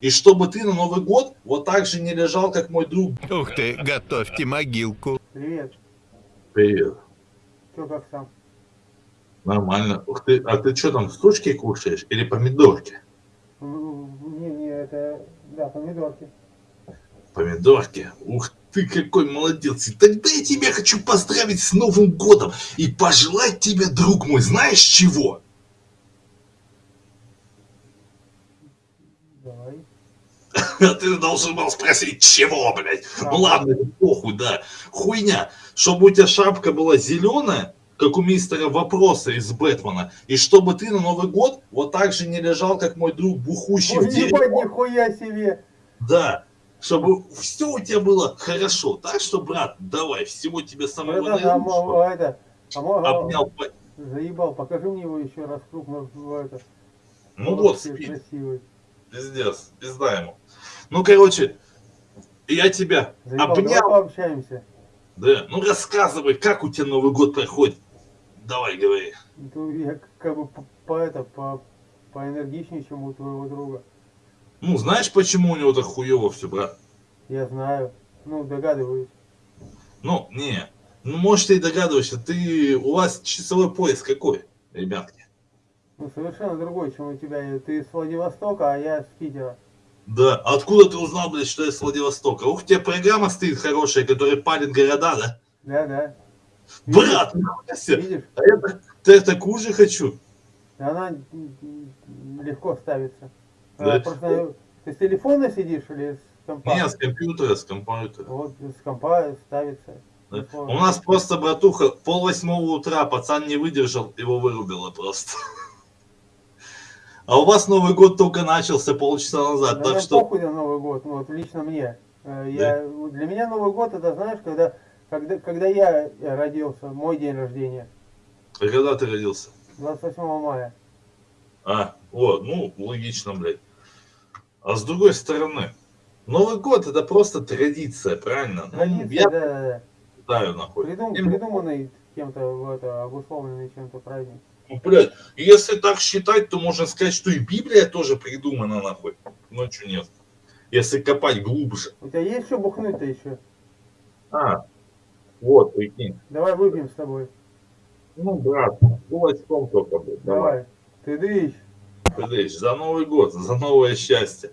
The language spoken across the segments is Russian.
И чтобы ты на Новый год вот так же не лежал, как мой друг. Ух ты, готовьте могилку. Привет. Привет. Что как сам? Нормально. Ух ты, а ты что там, сучки кушаешь или помидорки? Не, не, это, да, помидорки. Помидорки. Ух ты, какой молодец. И тогда я тебя хочу поздравить с Новым годом и пожелать тебе, друг мой, знаешь чего? Давай. А ты должен был спросить, чего, блядь? А. Ну ладно, это похуй, да. Хуйня. Чтобы у тебя шапка была зеленая, как у мистера Вопроса из Бэтмена, и чтобы ты на Новый год вот так же не лежал, как мой друг бухущий Ой, в деревне. нихуя себе. Да. Чтобы все у тебя было хорошо. Так что, брат, давай, всего тебе самого а, наилучшего. мо- а это, а мо- а, Обнял. заебал, покажи мне его еще раз крупно. это. Ну вот, спит. Красивый. Пиздец, пизда ему. Ну, короче, я тебя Заебал, обнял. пообщаемся. Да, ну рассказывай, как у тебя Новый год проходит. Давай, говори. Ну, я как бы по, по это, по, поэнергичнее, чем у твоего друга. Ну, знаешь, почему у него так хуево все, брат? Я знаю. Ну, догадываюсь. Ну, не. Ну, может, ты и догадываешься, ты, у вас часовой пояс какой, ребятки? Ну, совершенно другой, чем у тебя. Ты с Владивостока, а я с Питера. Да, откуда ты узнал, блядь, что я с Владивостока? Ух, у тебя программа стоит хорошая, которая палит города, да? Да, да. Брат. Видишь? А я, так- да я такую же хочу. Она легко ставится. Да. Просто ты с телефона сидишь или с компа? Не, с компьютера, с компьютера. Вот с компа ставится. Да. У нас просто, братуха, пол восьмого утра, пацан не выдержал, его вырубило просто. А у вас Новый год только начался полчаса назад, Да так нам что... похуй на Новый год, ну, вот лично мне. Э, Я, Для меня Новый год это, знаешь, когда, когда, когда я родился, мой день рождения, А Когда ты родился? 28 мая. А, вот, ну, логично, блядь. А с другой стороны, Новый год это просто традиция, правильно? Ну, Традиция, я да, да, да. знаю, нахуй. Придум- придуманный кем-то, в это, обусловленный чем-то праздник. Ну, блядь, если так считать, то можно сказать, что и Библия тоже придумана, нахуй. Ну, что нет. Если копать глубже. У тебя есть что бухнуть-то еще? А, вот, прикинь. Давай выпьем с тобой. Ну, брат, кулачком только, блядь. Давай. Давай. Ты дышь. Подожди, за Новый год, за новое счастье.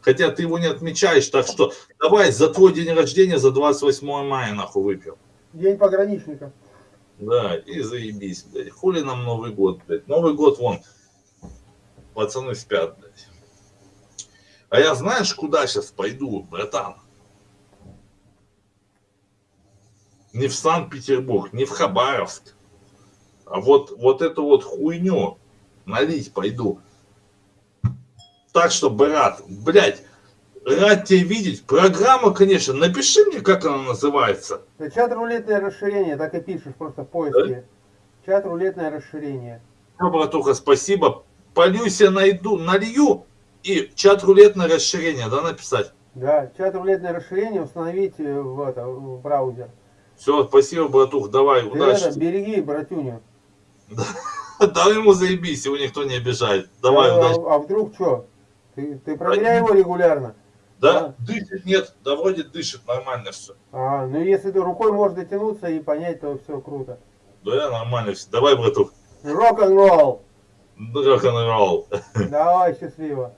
Хотя ты его не отмечаешь, так что давай за твой день рождения, за 28 мая, нахуй, выпьем. День пограничника. Да, и заебись, блядь. Хули нам Новый год, блядь. Новый год, вон, пацаны спят, блядь. А я знаешь, куда сейчас пойду, братан? Не в Санкт-Петербург, не в Хабаровск. А вот, вот эту вот хуйню налить пойду. Так что, брат, блядь, рад тебя видеть. Программа, конечно, напиши мне, как она называется. Да, чат рулетное расширение, так и пишешь просто в поиске. Чат рулетное расширение. Ну, братуха, спасибо. Полюсь я найду, налью и чат рулетное расширение, да, написать? Да, чат рулетное расширение установить э, в, это, в браузер. Все, спасибо, братух, давай, Ты удачи. это, береги братюню. Дай ему заебись, его никто не обижает. Давай, а, удачи. а вдруг что? Ты, ты проверяй его регулярно. Да? Дышит, нет, да вроде дышит, нормально все. А, ну если ты рукой можешь дотянуться и понять, то все круто. Да, нормально все. Давай, братух, Рок-н-ролл. рок-н-ролл. Давай, счастливо.